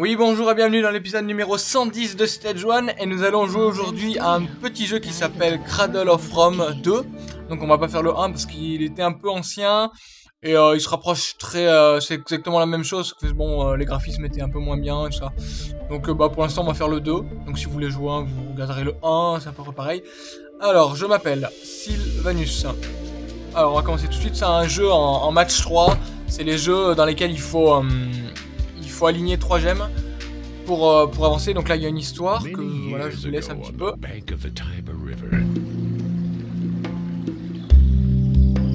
Oui, bonjour et bienvenue dans l'épisode numéro 110 de Stage 1 et nous allons jouer aujourd'hui à un petit jeu qui s'appelle Cradle of Rome 2. Donc on va pas faire le 1 parce qu'il était un peu ancien et euh, il se rapproche très... euh, c'est exactement la même chose, que bon, euh, les graphismes étaient un peu moins bien et tout ça. Donc bah, pour l'instant on va faire le 2. Donc si vous voulez jouer un, vous regarderez le 1, c'est à peu pareil. Alors, je m'appelle Sylvanus. Alors on va commencer tout de suite, c'est un jeu en, en match 3. C'est les jeux dans lesquels il faut... il faut aligner trois gemmes pour, euh, pour avancer. Donc là, il y a une histoire que voilà, je vous laisse un petit peu. bank of the Tiber River.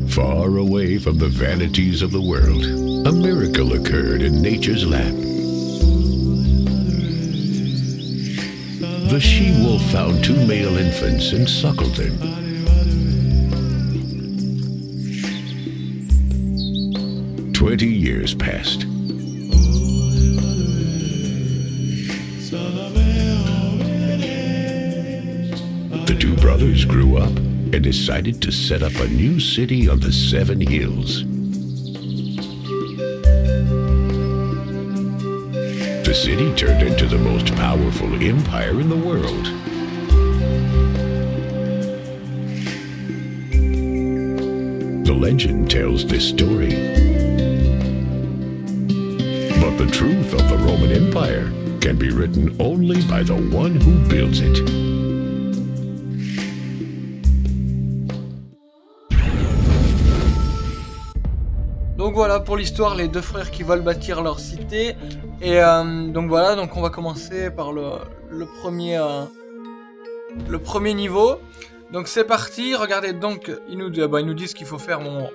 Far away from the vanities of the world, a miracle occurred in nature's lap. The she-wolf found two male infants and suckled them. Twenty years passed. Brothers grew up and decided to set up a new city on the Seven Hills. The city turned into the most powerful empire in the world. The legend tells this story. But the truth of the Roman Empire can be written only by the one who builds it. Donc voilà pour l'histoire, les deux frères qui veulent bâtir leur cité. Et euh, donc voilà, donc on va commencer par le, premier euh, le premier niveau. Donc c'est parti. Regardez donc ils nous bah, ils nous disent ce qu'il faut faire. Bon,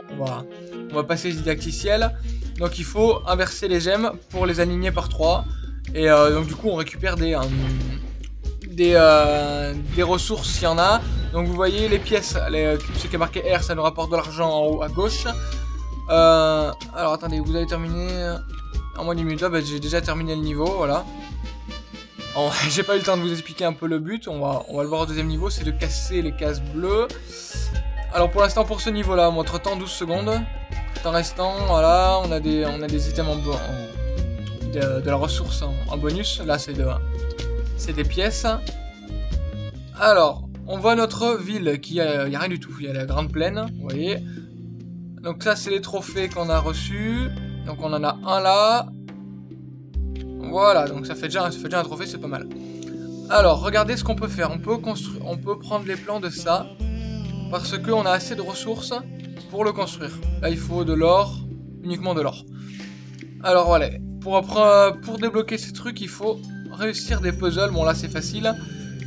on va passer les didacticiels. Donc il faut inverser les gemmes pour les aligner par 3 Et euh, donc du coup on récupère des euh, des, euh, ressources s'il y en a. Donc vous voyez les pièces, ce qui est marqué R, ça nous rapporte de l'argent en haut à gauche. Euh, alors attendez, vous avez terminé en moins d'une minute. Ah, bah, j'ai déjà terminé le niveau, voilà. J'ai pas eu le temps de vous expliquer un peu le but. On va, on le voir au deuxième niveau, c'est de casser les cases bleues. Alors pour l'instant, pour ce niveau-là, montre temps 12 secondes. Temps restant, voilà, on a des, on a des items en, de, la ressource en, bonus. Là, c'est de, c'est des pièces. Alors, on voit notre ville qui il y a rien du tout. Il y a la grande plaine, vous voyez. Donc ça, c'est les trophées qu'on a reçus. Donc on en a un là. Voilà, donc ça fait déjà, ça fait déjà un trophée, c'est pas mal. Alors, regardez ce qu'on peut faire. On peut construire, on peut prendre les plans de ça parce que on a assez de ressources pour le construire. Là, il faut de l'or, uniquement de l'or. Alors voilà, pour après- pour débloquer ces trucs, il faut réussir des puzzles. Bon là, c'est facile.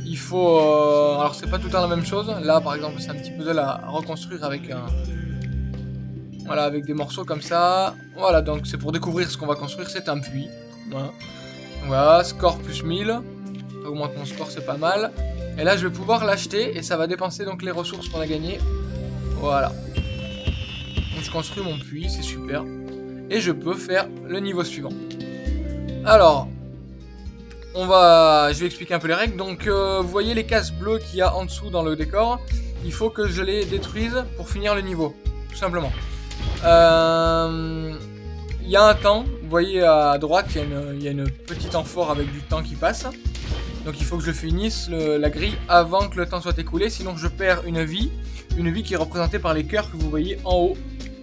Il faut, euh, alors c'est pas tout le temps la même chose. Là, par exemple, c'est un petit puzzle à reconstruire avec un voilà, avec des morceaux comme ça. Voilà, donc c'est pour découvrir ce qu'on va construire, c'est un puits. Voilà. Score plus 1000. Ça augmente mon score, c'est pas mal. Et là, je vais pouvoir l'acheter et ça va dépenser donc les ressources qu'on a gagnées. Voilà. Donc je construis mon puits, c'est super. Et je peux faire le niveau suivant. Alors, on va, je vais expliquer un peu les règles. Donc, euh, vous voyez les cases bleues qu'il y a en dessous dans le décor. Il faut que je les détruise pour finir le niveau, tout simplement. Euh, Il y a un temps, vous voyez à droite, il y, a une- petite amphore avec du temps qui passe. Donc il faut que je finisse la grille avant que le temps soit écoulé, sinon je perds une vie. Une vie qui est représentée par les cœurs que vous voyez en haut,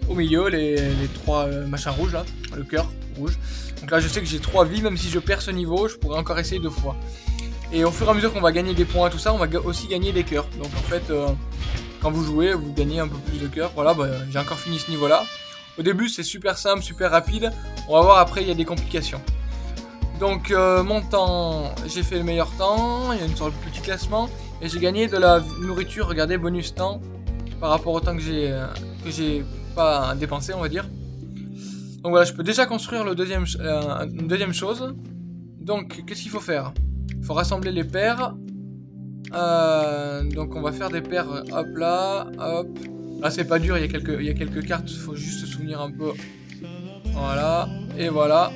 au milieu, les, trois euh, machins rouges là, le cœur rouge. Donc là je sais que j'ai trois vies, même si je perds ce niveau, je pourrais encore essayer deux fois. Et au fur et à mesure qu'on va gagner des points tout ça, on va aussi gagner des cœurs. Donc en fait, euh, quand vous jouez, vous gagnez un peu plus de cœurs. Voilà, bah, j'ai encore fini ce niveau-là. Au début, c'est super simple, super rapide. On va voir après, il y a des complications. Donc, euh, mon temps, j'ai fait le meilleur temps. Il y a une sorte de petit classement. Et j'ai gagné de la nourriture, regardez, bonus temps. Par rapport au temps que j'ai pas dépensé, on va dire. Donc voilà, je peux déjà construire le deuxième, euh, une deuxième chose. Donc, qu'est-ce qu'il faut faire? Il faut rassembler les paires. Euh, donc, on va faire des paires, euh, hop là, hop. Là, c'est pas dur, il y, a quelques, il y a quelques cartes, faut juste se souvenir un peu. Voilà, et voilà.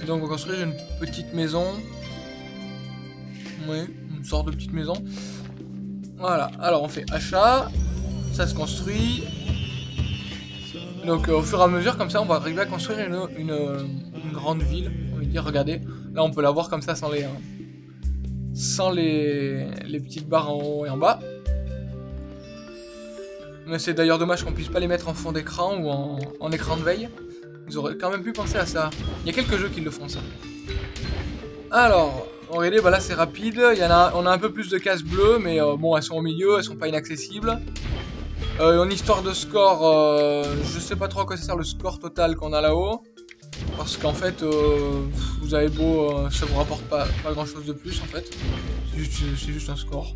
Et donc, on va construire une petite maison. Oui, une sorte de petite maison. Voilà, alors on fait achat, ça se construit. Donc, euh, au fur et à mesure, comme ça, on va arriver à construire une, grande ville, on va dire. Regardez, là on peut la voir comme ça sans les, hein, sans les, petites barres en haut et en bas. Mais c'est d'ailleurs dommage qu'on puisse pas les mettre en fond d'écran ou en, en, écran de veille. Vous aurez quand même pu penser à ça. Il y a quelques jeux qui le font ça. Alors, regardez, bah là c'est rapide. En on a un peu plus de cases bleues, mais euh, bon, elles sont au milieu, elles sont pas inaccessibles. Euh, en histoire de score, euh, je sais pas trop à quoi ça sert le score total qu'on a là-haut. Parce qu'en fait, euh, vous avez beau, euh, ça vous rapporte pas, grand chose de plus en fait. C'est juste, un score.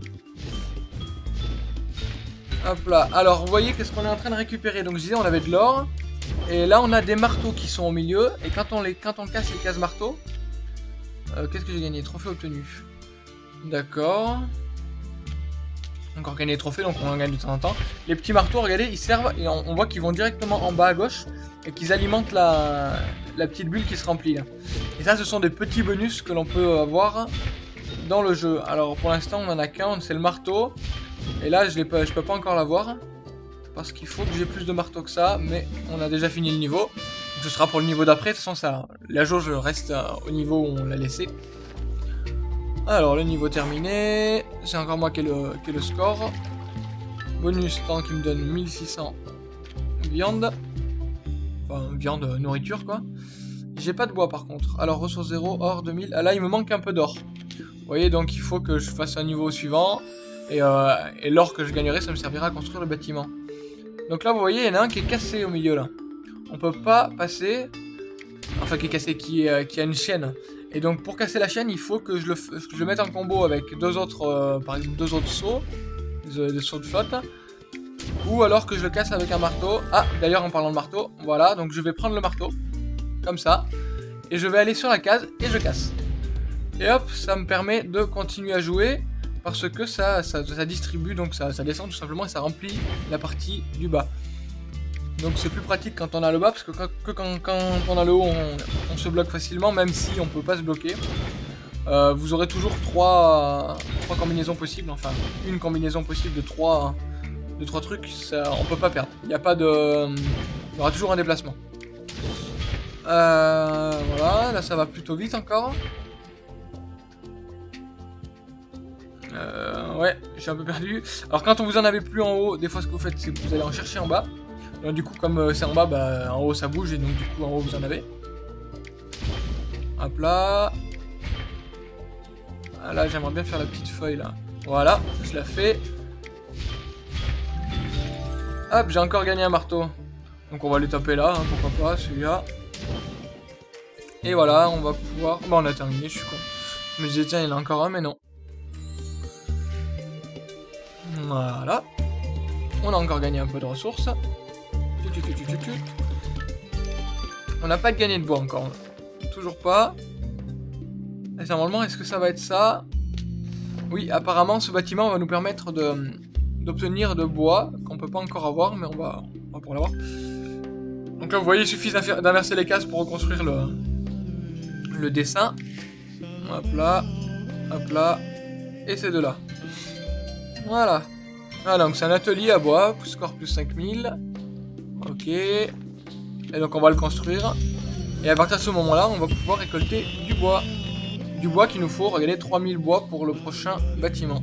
Hop là. Alors, vous voyez qu'est-ce qu'on est en train de récupérer. Donc, je disais, on avait de l'or. Et là, on a des marteaux qui sont au milieu. Et quand on, les, quand on casse les cases marteaux, euh, qu'est-ce que j'ai gagné? Trophée obtenu. D'accord. Encore gagner des trophées, donc on en gagne de temps en temps. Les petits marteaux, regardez, ils servent et on, voit qu'ils vont directement en bas à gauche et qu'ils alimentent la, petite bulle qui se remplit là. Et ça, ce sont des petits bonus que l'on peut avoir dans le jeu. Alors pour l'instant, on en a qu'un, c'est le marteau. Et là, je ne peux pas encore l'avoir parce qu'il faut que j'ai plus de marteaux que ça, mais on a déjà fini le niveau. Ce sera pour le niveau d'après, de toute façon, ça, la jauge reste au niveau où on l'a laissé. Alors, le niveau terminé. C'est encore moi qui ai, le, score. Bonus temps qui me donne 1600 viande. Enfin, viande, euh, nourriture quoi. J'ai pas de bois par contre. Alors, ressources 0, or 2000. Ah là, il me manque un peu d'or. Vous voyez, donc il faut que je fasse un niveau suivant. Et, euh, et l'or que je gagnerai, ça me servira à construire le bâtiment. Donc là, vous voyez, il y en a un qui est cassé au milieu là. On peut pas passer. Enfin, qui est cassé, qui, euh, qui a une chaîne. Et donc pour casser la chaîne, il faut que je le, mette en combo avec deux autres, euh, par exemple deux autres sauts, des, des, sauts de flotte, ou alors que je le casse avec un marteau. Ah, d'ailleurs en parlant de marteau, voilà, donc je vais prendre le marteau, comme ça, et je vais aller sur la case et je casse. Et hop, ça me permet de continuer à jouer parce que ça, ça, distribue, donc ça descend tout simplement et ça remplit la partie du bas. Donc c'est plus pratique quand on a le bas, parce que quand, que quand, quand on a le haut, on, se bloque facilement, même si on peut pas se bloquer. Euh, vous aurez toujours trois, trois combinaisons possibles, enfin une combinaison possible de trois, de trois trucs, ça, on peut pas perdre. Il n'y a pas de... Il y aura toujours un déplacement. Euh, voilà, là ça va plutôt vite encore. Euh, ouais, j'ai un peu perdu. Alors quand on vous en avez plus en haut, des fois ce que vous faites, c'est que vous allez en chercher en bas. Donc du coup, comme euh, c'est en bas, bah, en haut ça bouge et donc du coup en haut vous en avez. Hop là. Ah, là, j'aimerais bien faire la petite feuille là. Voilà, je la fais. Hop, j'ai encore gagné un marteau. Donc on va les taper là, hein, pourquoi pas, celui-là. Et voilà, on va pouvoir... Bon, on a terminé, je suis con. Je me disais, tiens, il y en a encore un, mais non. Voilà. On a encore gagné un peu de ressources. On n'a pas gagné de bois encore. Toujours pas. Et normalement, est-ce que ça va être ça? Oui, apparemment, ce bâtiment va nous permettre de d'obtenir de bois qu'on peut pas encore avoir, mais on va, on pouvoir l'avoir. Donc là, vous voyez, il suffit d'inverser les cases pour reconstruire le, le dessin. Hop là, hop là, et ces deux-là. Voilà. Ah, donc c'est un atelier à bois, score plus 5000. Ok. Et donc on va le construire. Et à partir de ce moment-là, on va pouvoir récolter du bois. Du bois qu'il nous faut, regardez, 3000 bois pour le prochain bâtiment.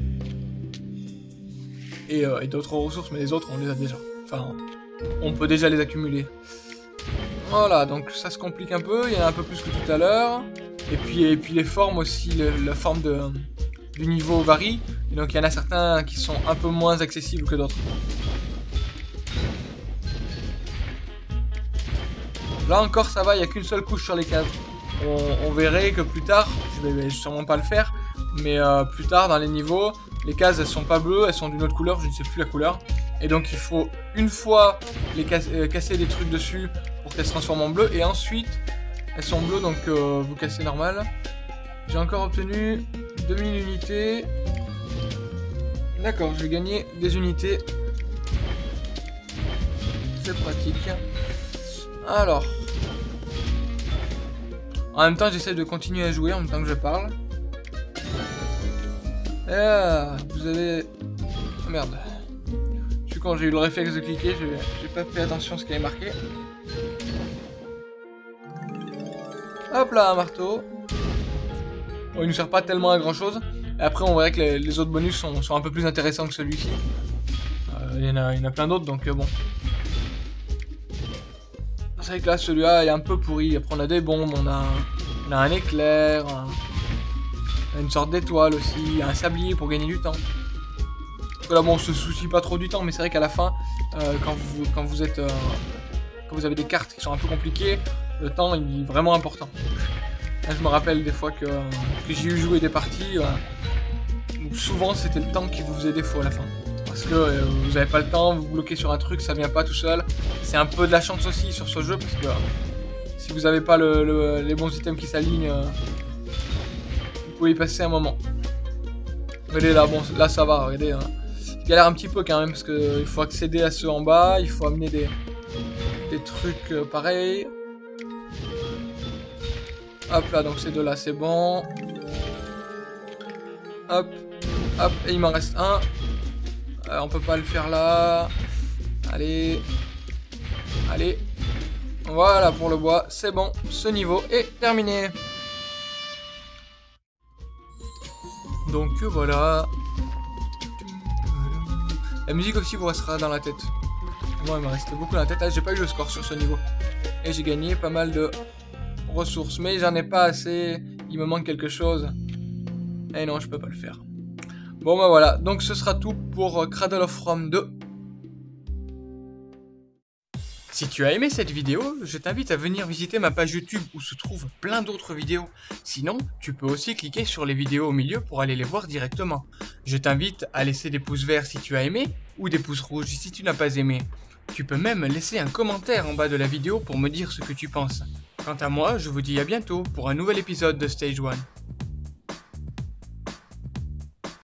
Et, euh, et d'autres ressources, mais les autres, on les a déjà. Enfin, on peut déjà les accumuler. Voilà, donc ça se complique un peu, il y en a un peu plus que tout à l'heure. Et puis, et puis les formes aussi, la forme de, du niveau varie. Et donc il y en a certains qui sont un peu moins accessibles que d'autres. Là encore ça va, il n'y a qu'une seule couche sur les cases. On, verrait que plus tard, je vais, sûrement pas le faire, mais euh, plus tard dans les niveaux, les cases elles sont pas bleues, elles sont d'une autre couleur, je ne sais plus la couleur. Et donc il faut une fois les euh, casser des trucs dessus pour qu'elles se transforment en bleu, et ensuite elles sont bleues donc euh, vous cassez normal. J'ai encore obtenu 2000 unités. D'accord, j'ai gagné des unités. C'est pratique. Alors. En même temps, j'essaie de continuer à jouer en même temps que je parle. Ah, vous avez... Oh, merde. Je suis quand j'ai eu le réflexe de cliquer, j'ai pas fait attention à ce qui est marqué. Hop là, un marteau. Bon, il nous sert pas tellement à grand chose. Et après, on verrait que les, autres bonus sont, un peu plus intéressants que celui-ci. Euh, il y, en a, plein d'autres, donc euh, bon. C'est vrai que là, celui-là est un peu pourri. Après, on a des bombes, on a, un éclair, une sorte d'étoile aussi, un sablier pour gagner du temps. là, bon, on se soucie pas trop du temps, mais c'est vrai qu'à la fin, euh, quand, vous, quand vous avez des cartes qui sont un peu compliquées, le temps est vraiment important. je me rappelle des fois que, j'ai eu joué des parties où souvent c'était le temps qui vous faisait défaut à la fin. Parce que euh, vous n'avez pas le temps, vous bloquez sur un truc, ça vient pas tout seul. C'est un peu de la chance aussi sur ce jeu parce que si vous n'avez pas les bons items qui s'alignent, euh, vous pouvez y passer un moment. Regardez là, bon, là ça va, regardez. Hein. Galère un petit peu quand même parce qu'il faut accéder à ceux en bas, il faut amener des, trucs euh, pareils. Hop là, donc ces deux là, c'est bon. Hop, hop, et il m'en reste un. Euh, on peut pas le faire là. Allez. Allez. Voilà pour le bois, c'est bon. Ce niveau est terminé. Donc voilà. La musique aussi vous restera dans la tête. Moi, il m'a resté beaucoup dans la tête. Ah, j'ai pas eu le score sur ce niveau. Et j'ai gagné pas mal de ressources. Mais j'en ai pas assez. Il me manque quelque chose. Et non, je peux pas le faire. Bon bah voilà, donc ce sera tout pour Cradle of Rome 2. Si tu as aimé cette vidéo, je t'invite à venir visiter ma page YouTube où se trouvent plein d'autres vidéos. Sinon, tu peux aussi cliquer sur les vidéos au milieu pour aller les voir directement. Je t'invite à laisser des pouces verts si tu as aimé ou des pouces rouges si tu n'as pas aimé. Tu peux même laisser un commentaire en bas de la vidéo pour me dire ce que tu penses. Quant à moi, je vous dis à bientôt pour un nouvel épisode de Stage 1.